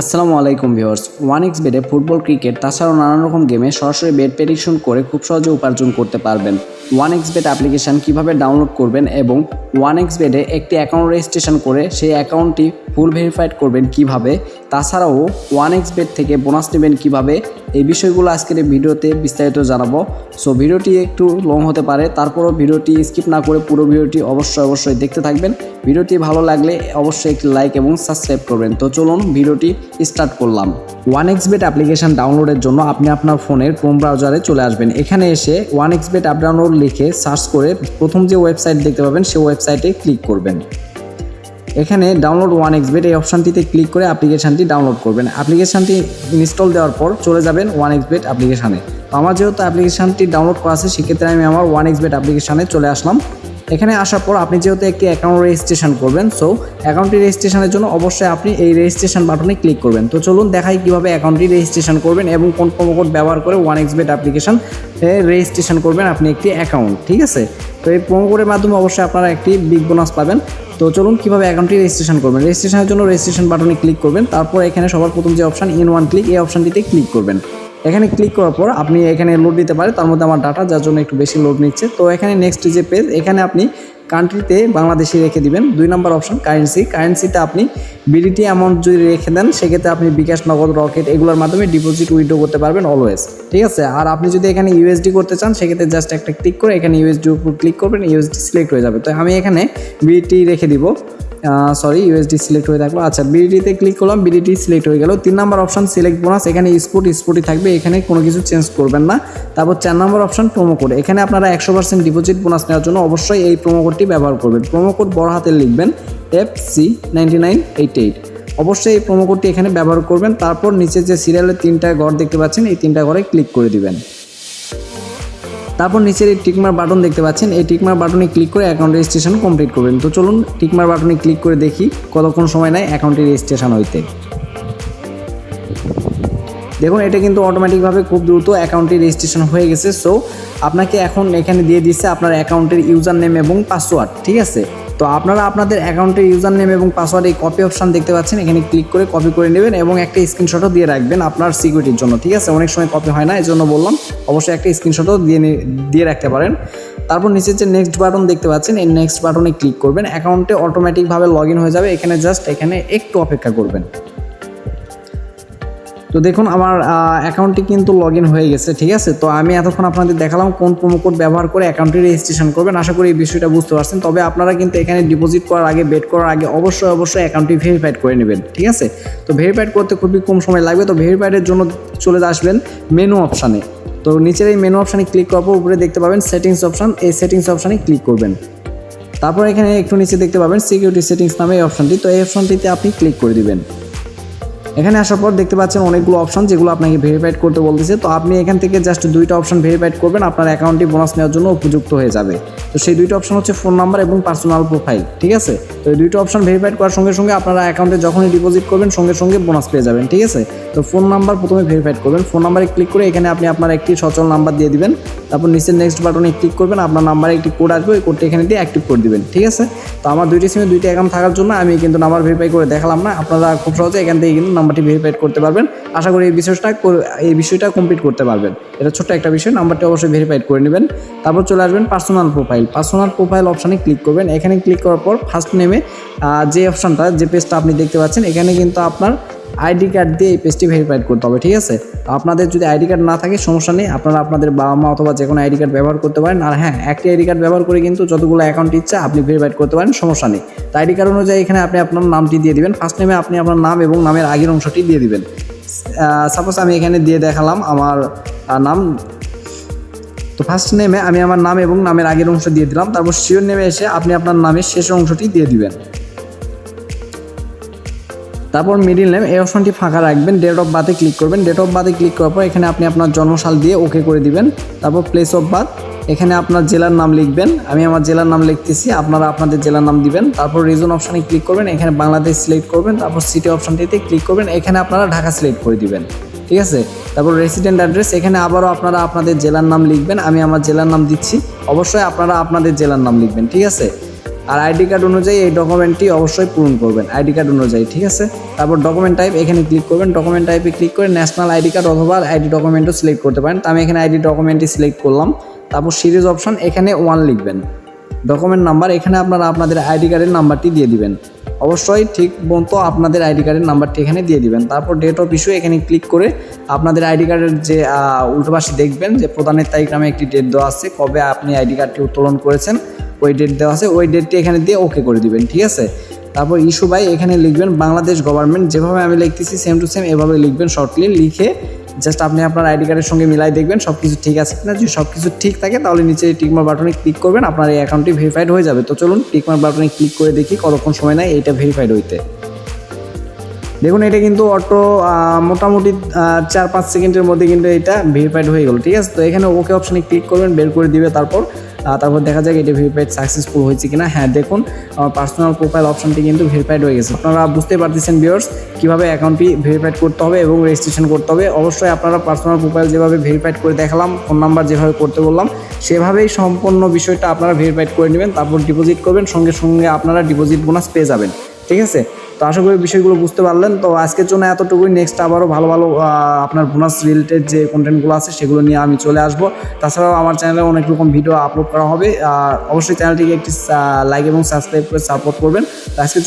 আসসালামু আলাইকুম viewers one x বেডে ফুটবল, ক্রিকেট, তাছাড়াও নানান রকম গেমে সরাসরি বেড প্রেডিকশন করে খুব সহজে উপার্জন করতে পারবেন। ওয়ান এক্স বেড অ্যাপ্লিকেশান কীভাবে ডাউনলোড করবেন এবং ওয়ান এক্স বেডে একটি অ্যাকাউন্ট রেজিস্ট্রেশন করে সেই অ্যাকাউন্টটি ফুল ভেরিফাইড করবেন কীভাবে, তাছাড়াও ওয়ান এক্স বেড থেকে বোনাস নেবেন কীভাবে, এই বিষয়গুলো আজকের এই ভিডিওতে বিস্তারিত জানাব। সো ভিডিওটি একটু লং হতে পারে, তারপরও ভিডিওটি স্কিপ না করে পুরো ভিডিওটি অবশ্যই অবশ্যই দেখতে থাকবেন। ভিডিওটি ভালো লাগলে অবশ্যই একটি লাইক এবং সাবস্ক্রাইব করবেন। তো চলুন ভিডিওটি স্টার্ট করলাম। ওয়ান এক্স বেট অ্যাপ্লিকেশন ডাউনলোডের জন্য আপনি আপনার ফোনের ক্রোম ব্রাউজারে চলে আসবেন। এখানে এসে one X bet app download লিখে সার্চ করে প্রথম যে ওয়েবসাইট দেখতে পাবেন সেই ওয়েবসাইটে ক্লিক করবেন। এখানে ডাউনলোড ওয়ান এক্স বেট এই অপশানটিতে ক্লিক করে অ্যাপ্লিকেশানটি ডাউনলোড করবেন। অ্যাপ্লিকেশানটি ইনস্টল দেওয়ার পর চলে যাবেন ওয়ান এক্স বেট অ্যাপ্লিকেশানে তো আমার যেহেতু অ্যাপ্লিকেশানটি ডাউনলোড করা আছে, সেক্ষেত্রে আমি আমার ওয়ান এক্স বেট অ্যাপ্লিকেশানে চলে আসলাম। এখানে আসার পর আপনি যেহেতু একটি অ্যাকাউন্ট রেজিস্ট্রেশন করবেন সো অ্যাকাউন্টটি রেজিস্ট্রেশনের জন্য অবশ্যই আপনি এই রেজিস্ট্রেশন বাটনে ক্লিক করবেন। তো চলুন দেখাই কীভাবে অ্যাকাউন্টটি রেজিস্ট্রেশন করবেন এবং কোন কোড ব্যবহার করে one X bet application registration করবেন আপনি একটি অ্যাকাউন্ট ঠিক আছে? তো এই কোডের মাধ্যমে অবশ্যই আপনারা একটি বিগ বোনাস পাবেন। তো চলুন কীভাবে অ্যাকাউন্টটি রেজিস্ট্রেশন করবেন। রেজিস্ট্রেশনের জন্য রেজিস্ট্রেশন বাটনে ক্লিক করবেন। তারপর এখানে সবার প্রথম যে অপশান ইন ওয়ান ক্লিক এই অপশানটিতে ক্লিক করবেন। এখানে ক্লিক করার পর আপনি এখানে লোড দিতে পারেন। তার মধ্যে আমার ডাটা যার জন্য একটু বেশি লোড নিচ্ছে। তো এখানে নেক্সট যে পেজ এখানে আপনি কান্ট্রিতে বাংলাদেশে রেখে দিবেন। দুই নম্বর অপশন কারেন্সি কারেন্সিতে আপনি বিডিটি অ্যামাউন্ট যদি রেখে দেন, সেক্ষেত্রে আপনি বিকাশ, নগদ, রকেট এগুলোর মাধ্যমে ডিপোজিট উইড্রো করতে পারবেন অলওয়েজ ঠিক আছে? আর আপনি যদি এখানে ইউএসডি করতে চান, সেক্ষেত্রে জাস্ট একটা ক্লিক করে এখানে ইউএসডি উপর ক্লিক করবেন ইউএসডি সিলেক্ট হয়ে যাবে। তো আমি এখানে বিডিটি রেখে দিব। সরি ইউএসডি সিলেক্ট হয়ে থাকল। আচ্ছা বিডিটিতে ক্লিক করলাম বিডিটি সিলেক্ট হয়ে গেল। তিন নম্বর অপশন সিলেক্ট বোনাস এখানে স্পোর্ট স্পোর্টই থাকবে, এখানে কোনো কিছু চেঞ্জ করবেন না। তারপর চার নম্বর অপশন প্রোমো কোড এখানে আপনারা একশো পার্সেন্ট ডিপোজিট বোনাস নেওয়ার জন্য অবশ্যই এই প্রোমো কোডটি ব্যবহার করবেন। প্রোমো কোড বড় হাতে লিখবেন F C nine eight eight অবশ্যই এই প্রোমো কোডটি এখানে ব্যবহার করবেন। তারপর নিচে যে সিরিয়ালের তিনটা ঘর দেখতে পাচ্ছেন, এই তিনটা ঘরে ক্লিক করে দিবেন। তারপর নিচের এই টিকমার বাটন দেখতে পাচ্ছেন, এই টিকমার বাটনে ক্লিক করে অ্যাকাউন্ট রেজিস্ট্রেশন কমপ্লিট করবেন। তো চলুন, টিকমার বাটনে ক্লিক করে দেখি, কতক্ষণ সময় নেয় অ্যাকাউন্টে রেজিস্ট্রেশন হইতে। দেখুন, এটা কিন্তু অটোমেটিকভাবে খুব দ্রুত অ্যাকাউন্টটি রেজিস্ট্রেশন হয়ে গেছে। সো আপনাকে এখন এখানে দিয়ে দিচ্ছে আপনার অ্যাকাউন্টের ইউজার নেম এবং পাসওয়ার্ড ঠিক আছে? তো আপনারা আপনাদের অ্যাকাউন্টের ইউজার নেম এবং পাসওয়ার্ড এই কপি অপশান দেখতে পাচ্ছেন। এখানে ক্লিক করে কপি করে নেবেন এবং একটা স্ক্রিনশটও দিয়ে রাখবেন আপনার সিকিউরিটির জন্য, ঠিক আছে? অনেক সময় কপি হয় না এই জন্য বললাম, অবশ্যই একটা স্ক্রিনশটও দিয়ে দিয়ে রাখতে পারেন। তারপর নিচে যে নেক্সট বাটন দেখতে পাচ্ছেন, এই নেক্সট বাটনে ক্লিক করবেন। অ্যাকাউন্টে অটোমেটিকভাবে লগ হয়ে যাবে। এখানে জাস্ট এখানে একটু অপেক্ষা করবেন। তো দেখুন, আমার অ্যাকাউন্টটি কিন্তু লগ হয়ে গেছে, ঠিক আছে? তো আমি এতক্ষণ আপনাদের দেখালাম কোন প্রোমো কোড ব্যবহার করে অ্যাকাউন্টটি রেজিস্ট্রেশন করবেন। আশা করি এই বিষয়টা বুঝতে পারছেন। তবে আপনারা কিন্তু এখানে ডিপোজিট করার আগে বেট করার আগে অবশ্যই অবশ্যই অ্যাকাউন্টটি ভেরিফাইড করে নেবেন, ঠিক আছে? তো ভেরিফাইড করতে খুবই কম সময় লাগবে। তো ভেরিফাইডের জন্য চলে আসবেন মেনু অপশানে তো নিচের এই মেনু অপশানে ক্লিক করার পর উপরে দেখতে পাবেন সেটিংস অপশান এই সেটিংস অপশানে ক্লিক করবেন। তারপর এখানে একটু নিচে দেখতে পাবেন সিকিউরিটি সেটিংস নামে এই অপশানটি তো এই অপশানটিতে আপনি ক্লিক করে দিবেন। এখানে আসার পর দেখতে পাচ্ছেন অনেকগুলো অপশন যেগুলো আপনাকে ভেরিফাইড করতে বলতেছে। তো আপনি এখান থেকে জাস্ট দুইটা অপশন ভেরিফাইড করবেন, আপনার অ্যাকাউন্টটি বোনাস নেওয়ার জন্য উপযুক্ত হয়ে যাবে। তো সেই দুইটা অপশন হচ্ছে ফোন নাম্বার এবং পার্সোনাল প্রোফাইল ঠিক আছে? তো এই দুইটা অপশন ভেরিফাইড করার সঙ্গে সঙ্গে আপনারা অ্যাকাউন্টে যখনই ডিপোজিট করবেন, সঙ্গে সঙ্গে বোনাস পেয়ে যাবেন, ঠিক আছে? তো ফোন নাম্বার প্রথমে ভেরিফাইড করবেন। ফোন নাম্বারে ক্লিক করে এখানে আপনি আপনার একটি সচল নাম্বার দিয়ে দিবেন। তারপর নিচের নেক্সট বাটনে ক্লিক করবেন, আপনার নাম্বারে একটি কোড আসবে, ওই কোডটি এখানে দিয়ে অ্যাক্টিভ করে দিবেন, ঠিক আছে? তো আমার দুইটি সিমে দুইটি অ্যাকাউন্ট থাকার জন্য আমি কিন্তু নাম্বার ভেরিফাই করে দেখালাম না। আপনারা খুব সহজে এখান থেকে কিন্তু নাম্বারটি ভেরিফাইড করতে পারবেন। আশা করি এই বিষয়টা এই বিষয়টা কমপ্লিট করতে পারবেন। এটা ছোট্ট একটা বিষয় নাম্বারটি অবশ্যই ভেরিফাইড করে নেবেন। তারপর চলে আসবেন পার্সোনাল প্রোফাইল পার্সোনাল প্রোফাইল অপশানে ক্লিক করবেন। এখানে ক্লিক করার পর ফার্স্ট নেমে যে অপশানটা, যে পেজটা আপনি দেখতে পাচ্ছেন, এখানে কিন্তু আপনার আইডি কার্ড দিয়ে এই পেজটি ভেরিফাইড করতে হবে, ঠিক আছে? আপনাদের যদি আইডি কার্ড না থাকে, সমস্যা নেই, আপনারা আপনাদের বাবা মা অথবা যে কোনো আইডি কার্ড ব্যবহার করতে পারেন। আর হ্যাঁ একটি আইডি কার্ড ব্যবহার করে কিন্তু যতগুলো অ্যাকাউন্ট ইচ্ছা আপনি ভেরিফাইড করতে পারেন, সমস্যা নেই। তো আইডি কার্ড অনুযায়ী এখানে আপনি আপনার নামটি দিয়ে দিবেন। ফার্স্ট নেমে আপনি আপনার নাম এবং নামের আগের অংশটি দিয়ে দিবেন। সাপোজ আমি এখানে দিয়ে দেখালাম আমার নাম তো ফার্স্ট নেমে আমি আমার নাম এবং নামের আগের অংশ দিয়ে দিলাম, তারপর শিওর নেমে এসে আপনি আপনার নামের শেষ অংশটি দিয়ে দিবেন। তারপর মিডিল নেম এই অপশনটি ফাঁকা রাখবেন ডেট অফ বার্থে ক্লিক করবেন। ডেট অফ বার্থে ক্লিক করার পর এখানে আপনি আপনার জন্মসাল দিয়ে ওকে করে দিবেন। তারপর প্লেস অফ বার্থ এখানে আপনার জেলার নাম লিখবেন। আমি আমার জেলার নাম লিখতেছি, আপনারা আপনাদের জেলার নাম দিবেন। তারপর রিজন অপশানে ক্লিক করবেন, এখানে বাংলাদেশ সিলেক্ট করবেন। তারপর সিটি অপশানটিতে ক্লিক করবেন, এখানে আপনারা ঢাকা সিলেক্ট করে দিবেন। ঠিক আছে? তারপর রেসিডেন্ট অ্যাড্রেস এখানে আবারও আপনারা আপনাদের জেলার নাম লিখবেন, আমি আমার জেলার নাম দিচ্ছি। অবশ্যই আপনারা আপনাদের জেলার নাম লিখবেন, ঠিক আছে? আর আইডি কার্ড অনুযায়ী এই ডকুমেন্টটি অবশ্যই পূরণ করবেন আইডি কার্ড অনুযায়ী, ঠিক আছে? তারপর ডকুমেন্ট টাইপ এখানে ক্লিক করবেন ডকুমেন্ট টাইপে ক্লিক করে ন্যাশনাল আইডি কার্ড অথবা আইডি ডকুমেন্টও সিলেক্ট করতে পারেন। তো আমি এখানে আইডি ডকুমেন্টটি সিলেক্ট করলাম, তারপর সিরিজ অপশন এখানে ওয়ান লিখবেন। ডকুমেন্ট নাম্বার এখানে আপনারা আপনাদের আইডি কার্ডের নাম্বারটি দিয়ে দিবেন। অবশ্যই ঠিক মতো আপনাদের আইডি কার্ডের নাম্বারটি এখানে দিয়ে দিবেন। তারপর ডেট অফ ইস্যু এখানে ক্লিক করে আপনাদের আইডি কার্ডের যে আহ, উল্টো পাশে দেখবেন যে প্রদানের তারিখ নামে একটি ডেট দেওয়া আছে কবে আপনি আইডি কার্ডটি উত্তোলন করেছেন ওই ডেট দেওয়া আছে ওই ডেটটি এখানে দিয়ে ওকে করে দিবেন ঠিক আছে? তারপর ইস্যু বাই এখানে লিখবেন বাংলাদেশ গভর্নমেন্ট যেভাবে আমি লিখতেছি সেম টু সেম এভাবে লিখবেন শর্টলি লিখে জাস্ট আপনি আপনার আইডি কার্ডের সঙ্গে মিলাই দেখবেন সব কিছু ঠিক আছে কিনা। যদি সব কিছু ঠিক থাকে, তাহলে নিচে টিকমার বাটনে ক্লিক করবেন, আপনার এই অ্যাকাউন্টটি ভেরিফাইড হয়ে যাবে। তো চলুন টিকমার বাটনে ক্লিক করে দেখি, কতক্ষণ সময় নেয় এইটা ভেরিফাইড হইতে। দেখুন, এটা কিন্তু অটো মোটামুটি চার পাঁচ সেকেন্ডের মধ্যে কিন্তু এটা ভেরিফাইড হয়ে গেল, ঠিক আছে? তো এখানে ওকে অপশানে ক্লিক করবেন, বের করে দিবে, তারপর তারপর দেখা যাক এটা ভেরিফাইড সাকসেসফুল হয়েছে কিনা। হ্যাঁ দেখুন, আমার পার্সোনাল প্রোফাইল অপশনটি কিন্তু ভেরিফাইড হয়ে গেছে। আপনারা বুঝতে পারতেছেন ভিউয়ার্স কীভাবে অ্যাকাউন্টটি ভেরিফাইড করতে হবে এবং রেজিস্ট্রেশন করতে হবে। অবশ্যই আপনারা পার্সোনাল প্রোফাইল যেভাবে ভেরিফাইড করে দেখালাম ফোন নাম্বার যেভাবে করতে বললাম, সেভাবেই সম্পূর্ণ বিষয়টা আপনারা ভেরিফাইড করে নেবেন, তারপর ডিপোজিট করবেন, সঙ্গে সঙ্গে আপনারা ডিপোজিট বোনাস পেয়ে যাবেন। ঠিক আছে? তো আশা করি বিষয়গুলো বুঝতে পারলেন। তো আজকের জন্য এতটুকুই। নেক্সট আবারও ভালো ভালো আপনার বোনাস রিলেটেড যে কন্টেন্টগুলো আছে সেগুলো নিয়ে আমি চলে আসব। তাছাড়াও আমার চ্যানেলে অনেক রকম ভিডিও আপলোড করা হবে। আর অবশ্যই চ্যানেলটিকে একটি লাইক এবং সাবস্ক্রাইব করে সাপোর্ট করবেন। তো আজকের